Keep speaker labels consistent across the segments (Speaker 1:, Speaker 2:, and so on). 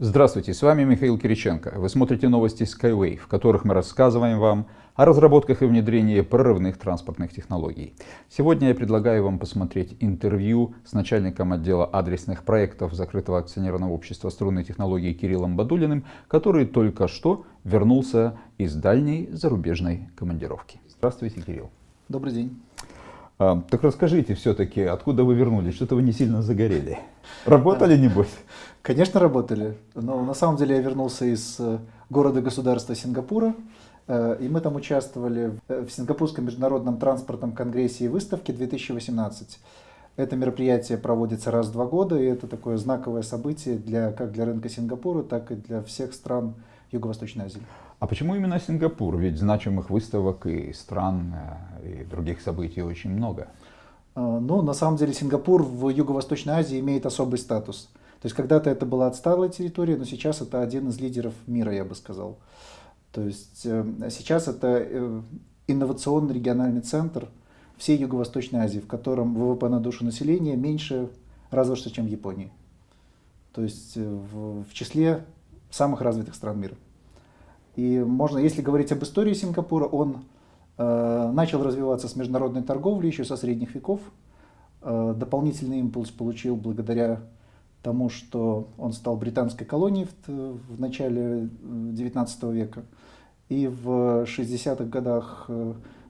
Speaker 1: Здравствуйте, с вами Михаил Кириченко. Вы смотрите новости Skyway, в которых мы рассказываем вам о разработках и внедрении прорывных транспортных технологий. Сегодня я предлагаю вам посмотреть интервью с начальником отдела адресных проектов закрытого акционерного общества струнной технологии Кириллом Бадулиным, который только что вернулся из дальней зарубежной командировки. Здравствуйте, Кирилл.
Speaker 2: Добрый день.
Speaker 1: А, так расскажите все-таки, откуда вы вернулись? Что-то вы не сильно загорели. Работали, небось?
Speaker 2: Конечно, работали. Но на самом деле я вернулся из э, города-государства Сингапура. Э, и мы там участвовали в Сингапурском международном транспортном конгрессе и выставке 2018. Это мероприятие проводится раз в два года, и это такое знаковое событие для, как для рынка Сингапура, так и для всех стран Юго-Восточной Азии.
Speaker 1: А почему именно Сингапур? Ведь значимых выставок и стран, э, и других событий очень много.
Speaker 2: А, ну, на самом деле Сингапур в Юго-Восточной Азии имеет особый статус. То есть когда-то это была отсталая территория, но сейчас это один из лидеров мира, я бы сказал. То есть э, сейчас это э, инновационный региональный центр всей Юго-Восточной Азии, в котором ВВП на душу населения меньше разве что, чем в Японии. То есть в, в числе самых развитых стран мира. И можно, если говорить об истории Сингапура, он э, начал развиваться с международной торговли еще со средних веков. Э, дополнительный импульс получил благодаря тому, что он стал британской колонией в, в начале XIX э, века. И в 60-х годах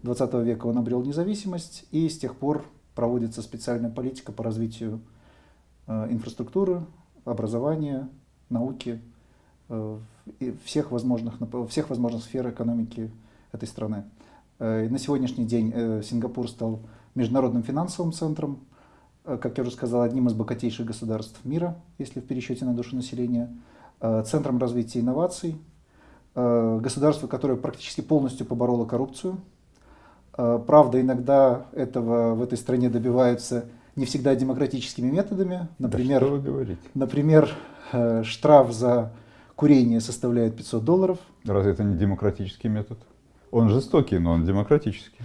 Speaker 2: XX э, века он обрел независимость, и с тех пор проводится специальная политика по развитию э, инфраструктуры, образования, науки, э, всех возможных, всех возможных сфер экономики этой страны. Э, на сегодняшний день э, Сингапур стал международным финансовым центром, э, как я уже сказал, одним из богатейших государств мира, если в пересчете на душу населения, центром развития инноваций, государство, которое практически полностью побороло коррупцию. Правда, иногда этого в этой стране добиваются не всегда демократическими методами.
Speaker 1: Например, да что вы говорите?
Speaker 2: например штраф за курение составляет 500 долларов.
Speaker 1: Разве это не демократический метод? Он жестокий, но он демократический.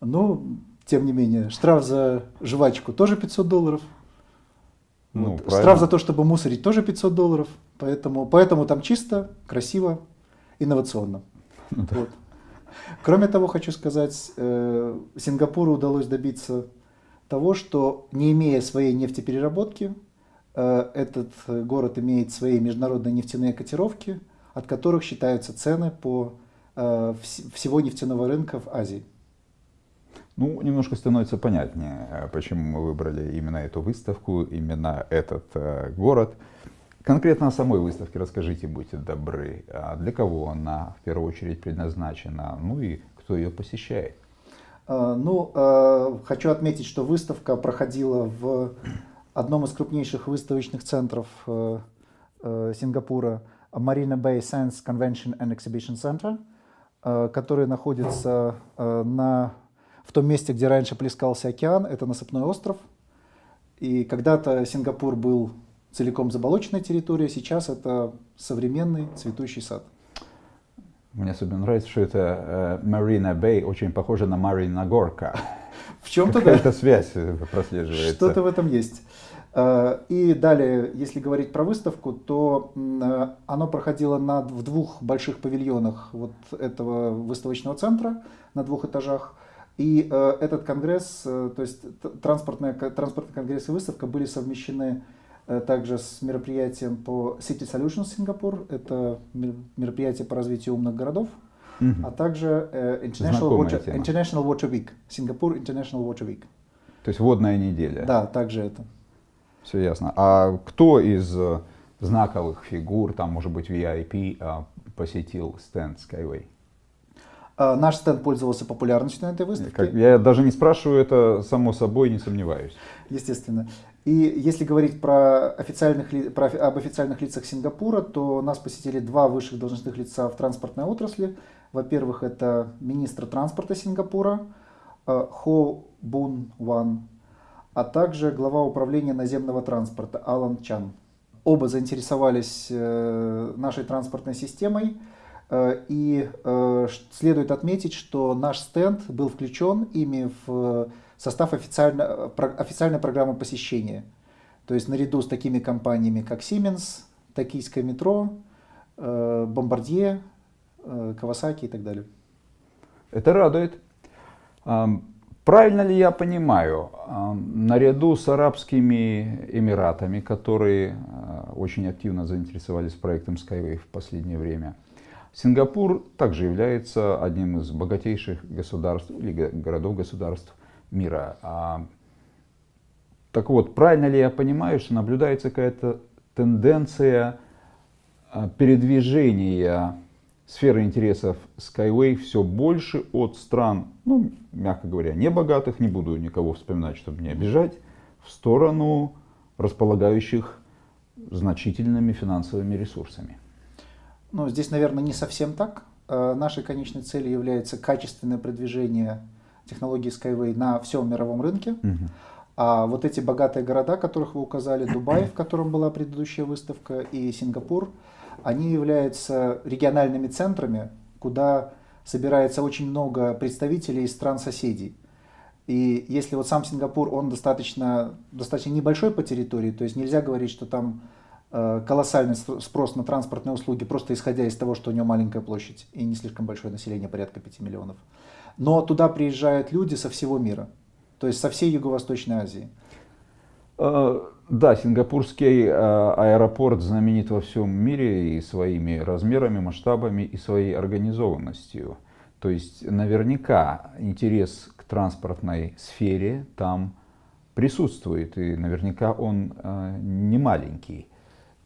Speaker 2: Ну, тем не менее, штраф за жвачку тоже 500 долларов. Ну, вот. Штраф за то, чтобы мусорить, тоже 500 долларов. Поэтому, поэтому там чисто, красиво, инновационно. Ну, да. вот. Кроме того, хочу сказать, э, Сингапуру удалось добиться того, что не имея своей нефтепереработки, этот город имеет свои международные нефтяные котировки, от которых считаются цены по э, всего нефтяного рынка в Азии.
Speaker 1: Ну, немножко становится понятнее, э, почему мы выбрали именно эту выставку, именно этот город. Конкретно о самой выставке расскажите, будьте добры. А для кого она в первую очередь предназначена, ну и кто ее посещает?
Speaker 2: Ну, хочу отметить, что выставка проходила в одном из крупнейших выставочных центров э, э, Сингапура, Marina Bay Sands Convention and Exhibition Center, э, который находится на, в том месте, где раньше плескался океан, это насыпной остров. И когда-то Сингапур был целиком заболоченной территорией, сейчас это современный цветущий сад.
Speaker 1: Мне особенно нравится, что это Marina Bay очень похоже на Марина Горка.
Speaker 2: В чем-то да.
Speaker 1: Эта связь прослеживается.
Speaker 2: Что-то в этом есть. Э, и далее, если говорить про выставку, то э, оно проходило на, в двух больших павильонах вот этого выставочного центра на двух этажах. И э, этот конгресс, то есть транспортный, транспортный конгресс и выставка были совмещены также с мероприятием по City Solutions Сингапур, это мероприятие по развитию умных городов, угу. а также International Water, International Water Week, Сингапур International Water Week.
Speaker 1: То есть водная неделя.
Speaker 2: Да, также это.
Speaker 1: Все ясно. А кто из э, знаковых фигур, там, может быть, VIP, э, посетил стенд Skyway?
Speaker 2: А, наш стенд пользовался популярностью на этой выставке. Как,
Speaker 1: я даже не спрашиваю, это само собой, не сомневаюсь.
Speaker 2: Естественно. И если говорить про официальных, про, об официальных лицах Сингапура, то нас посетили два высших должностных лица в транспортной отрасли. Во-первых, это министр транспорта Сингапура э, Хо Бун Ван а также глава управления наземного транспорта Алан Чан. Оба заинтересовались э, нашей транспортной системой, э, и э, следует отметить, что наш стенд был включен ими в состав официально, официальной программы посещения. То есть наряду с такими компаниями, как Siemens, токийское метро, Бомбардье, Кавасаки и так далее.
Speaker 1: Это радует. Правильно ли я понимаю, наряду с Арабскими Эмиратами, которые очень активно заинтересовались проектом Skyway в последнее время, Сингапур также является одним из богатейших государств или городов-государств мира. Так вот, правильно ли я понимаю, что наблюдается какая-то тенденция а, передвижения сферы интересов Skyway все больше от стран, ну, мягко говоря, не богатых, не буду никого вспоминать, чтобы не обижать, в сторону располагающих значительными финансовыми ресурсами.
Speaker 2: Ну, здесь, наверное, не совсем так. А, нашей конечной целью является качественное продвижение технологии Skyway на всем мировом рынке. Угу. А вот эти богатые города, которых вы указали, Дубай, в котором была предыдущая выставка, и Сингапур, они являются региональными центрами, куда собирается очень много представителей из стран-соседей. И если вот сам Сингапур, он достаточно, достаточно небольшой по территории, то есть нельзя говорить, что там э, колоссальный спрос на транспортные услуги, просто исходя из того, что у него маленькая площадь и не слишком большое население, порядка 5 миллионов. Но туда приезжают люди со всего мира то есть со всей Юго-Восточной Азии.
Speaker 1: А, да, сингапурский а, аэропорт знаменит во всем мире и своими размерами, масштабами, и своей организованностью. То есть наверняка интерес к транспортной сфере там присутствует, и наверняка он а, не маленький.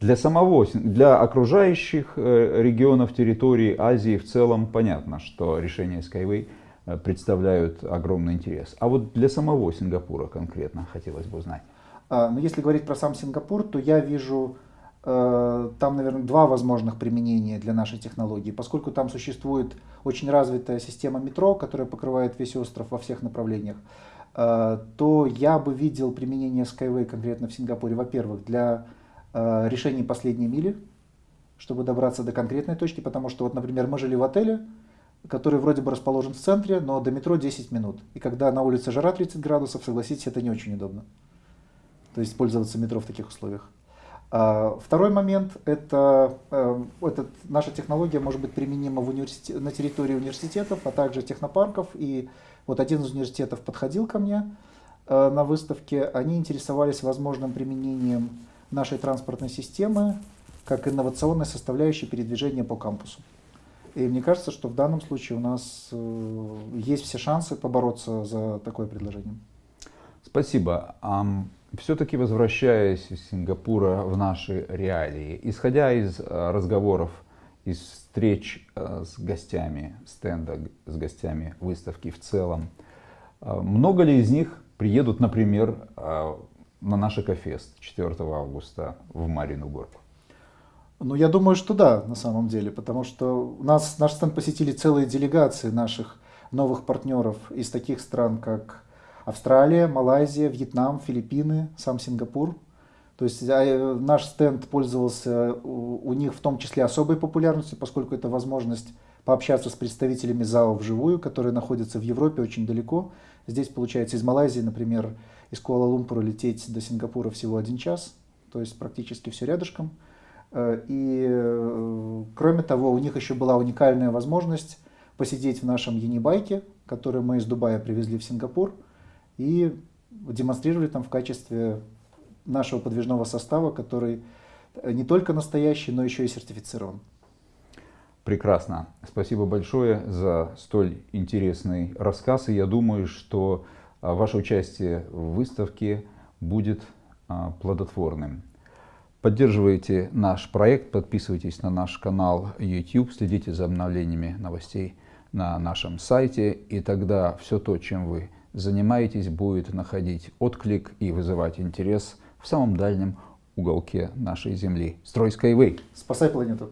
Speaker 1: Для самого, для окружающих э, регионов территории Азии в целом понятно, что решение Skyway – Э, представляют огромный интерес. А вот для самого Сингапура конкретно хотелось бы узнать.
Speaker 2: А, ну, если говорить про сам Сингапур, то я вижу э, там, наверное, два возможных применения для нашей технологии. Поскольку там существует очень развитая система метро, которая покрывает весь остров во всех направлениях, э, то я бы видел применение Skyway конкретно в Сингапуре, во-первых, для э, решения последней мили, чтобы добраться до конкретной точки, потому что, вот, например, мы жили в отеле, который вроде бы расположен в центре, но до метро 10 минут. И когда на улице жара 30 градусов, согласитесь, это не очень удобно. То есть пользоваться метро в таких условиях. А, второй момент – это, э, это наша технология может быть применима в на территории университетов, а также технопарков. И вот один из университетов подходил ко мне э, на выставке. Они интересовались возможным применением нашей транспортной системы как инновационной составляющей передвижения по кампусу. И мне кажется, что в данном случае у нас э, есть все шансы побороться за такое предложение.
Speaker 1: Спасибо. Все-таки возвращаясь из Сингапура в наши реалии, исходя из э, разговоров, из встреч э, с гостями стенда, с гостями выставки в целом, много ли из них приедут, например, на наш Экофест 4 августа в Марину Горку?
Speaker 2: Ну, я думаю, что да, на самом деле, потому что нас, наш стенд посетили целые делегации наших новых партнеров из таких стран, как Австралия, Малайзия, Вьетнам, Филиппины, сам Сингапур. То есть а, наш стенд пользовался у них в том числе особой популярностью, поскольку это возможность пообщаться с представителями ЗАО вживую, которые находятся в Европе очень далеко. Здесь, получается, из Малайзии, например, из Куала-Лумпура лететь до Сингапура всего один час, то есть практически все рядышком. Э, и э, кроме того, у них еще была уникальная возможность посидеть в нашем Юнибайке, который мы из Дубая привезли в Сингапур, и демонстрировали там в качестве нашего подвижного состава, который не только настоящий, но еще и сертифицирован.
Speaker 1: Прекрасно. Спасибо большое за столь интересный рассказ. И я думаю, что ваше участие в выставке будет плодотворным. Поддерживайте наш проект, подписывайтесь на наш канал YouTube, следите за обновлениями новостей на нашем сайте, и тогда все то, чем вы занимаетесь, будет находить отклик и вызывать интерес в самом дальнем уголке нашей Земли. Строй Skyway!
Speaker 2: Спасай планету!